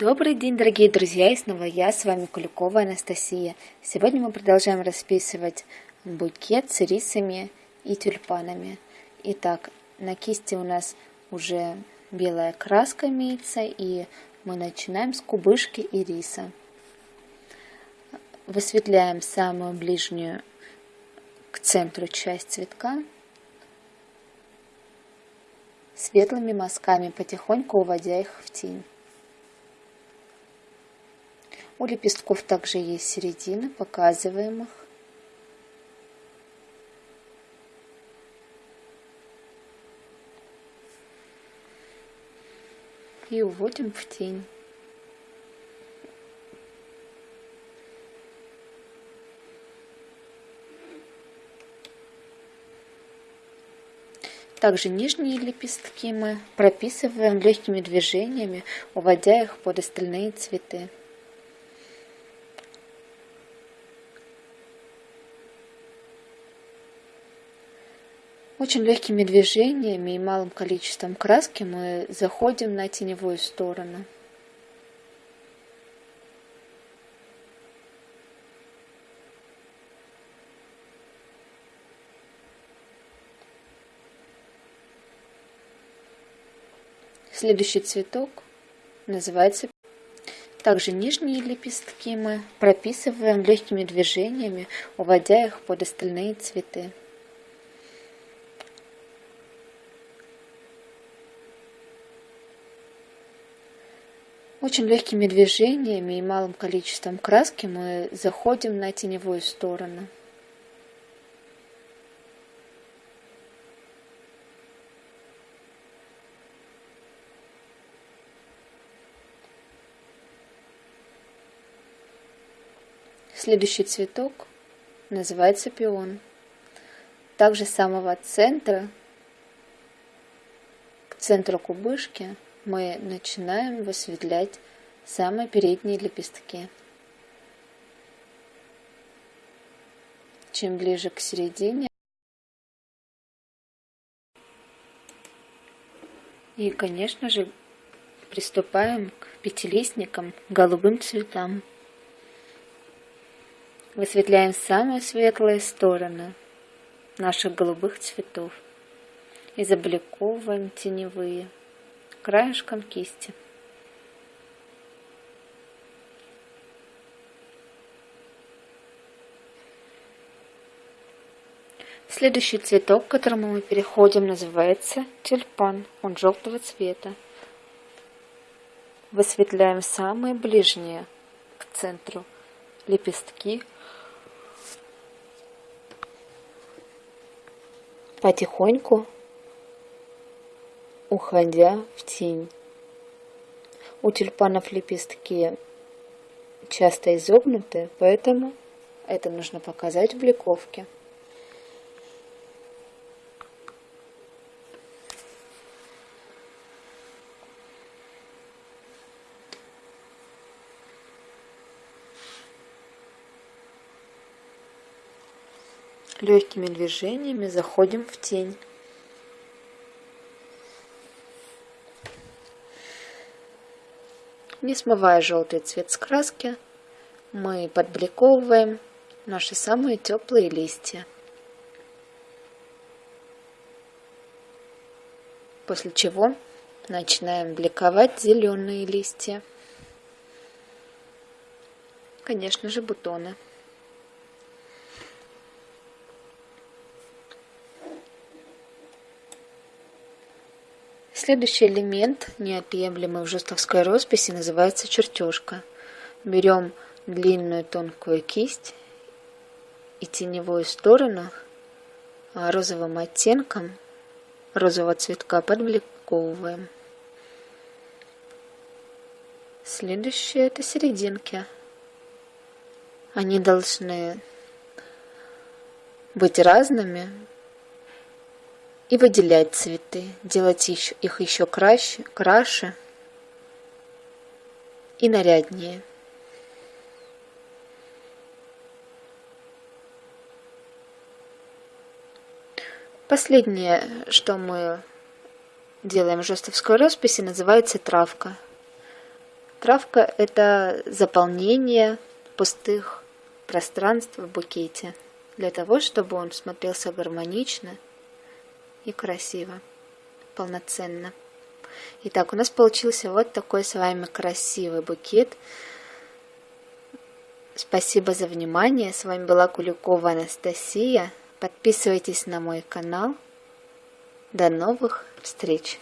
Добрый день, дорогие друзья, и снова я, с вами Куликова Анастасия. Сегодня мы продолжаем расписывать букет с рисами и тюльпанами. Итак, на кисти у нас уже белая краска имеется, и мы начинаем с кубышки и риса. Высветляем самую ближнюю к центру часть цветка светлыми мазками, потихоньку уводя их в тень. У лепестков также есть середина, показываем их. И уводим в тень. Также нижние лепестки мы прописываем легкими движениями, уводя их под остальные цветы. Очень легкими движениями и малым количеством краски мы заходим на теневую сторону. Следующий цветок называется также нижние лепестки мы прописываем легкими движениями, уводя их под остальные цветы. Очень легкими движениями и малым количеством краски мы заходим на теневую сторону. Следующий цветок называется пион. Также с самого центра к центру кубышки мы начинаем высветлять самые передние лепестки. Чем ближе к середине, и, конечно же, приступаем к пятилистникам, голубым цветам. Высветляем самые светлые стороны наших голубых цветов и забликовываем теневые краешком кисти. Следующий цветок, к которому мы переходим, называется тюльпан. Он желтого цвета. Высветляем самые ближние к центру лепестки. Потихоньку уходя в тень. У тюльпанов лепестки часто изогнуты, поэтому это нужно показать в бликовке. Легкими движениями заходим в тень. Не смывая желтый цвет с краски, мы подбликовываем наши самые теплые листья. После чего начинаем бликовать зеленые листья. Конечно же, бутоны. Следующий элемент, неотъемлемый в жестовской росписи, называется чертежка. Берем длинную тонкую кисть и теневую сторону розовым оттенком розового цветка подбликовываем. Следующее это серединки. Они должны быть разными, и выделять цветы, делать их еще краше, краше и наряднее. Последнее, что мы делаем в жестовской росписи, называется травка. травка – это заполнение пустых пространств в букете, для того, чтобы он смотрелся гармонично и красиво, полноценно. Итак, у нас получился вот такой с вами красивый букет. Спасибо за внимание. С вами была Куликова Анастасия. Подписывайтесь на мой канал. До новых встреч!